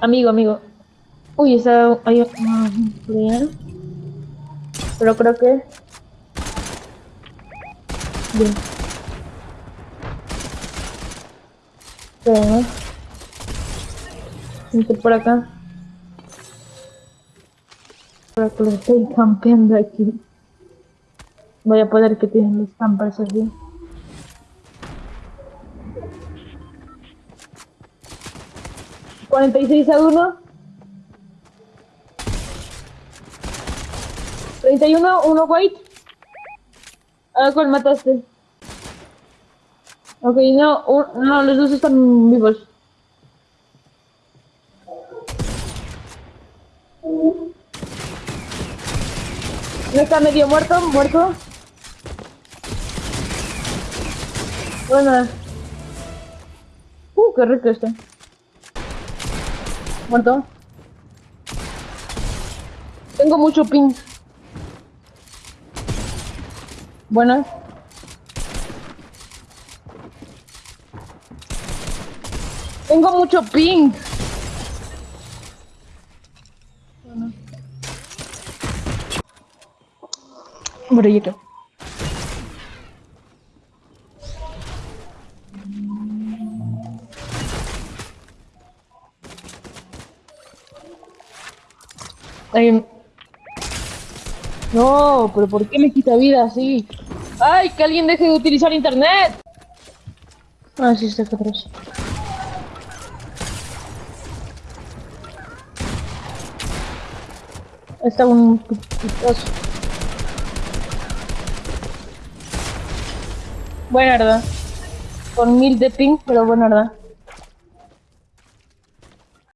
Amigo, amigo. Uy, está hay un. Pero creo que. Bien. Pero, Vente por acá. Para que lo estoy campeando aquí. Voy a poder que tienen los campers así. ¿46 a 1? 31, uno white. ¿A cuál mataste? Ok, no, un- no, los dos están vivos. No está medio muerto, muerto. Bueno. Uh, qué rico está. Muerto. Tengo mucho ping. Buenas. Tengo mucho ping. Bueno. No, pero ¿por qué me quita vida así? ¡Ay, que alguien deje de utilizar internet! Ah, sí, está atrás. Está un putazo. Buena verdad. Con mil de ping, pero buena verdad.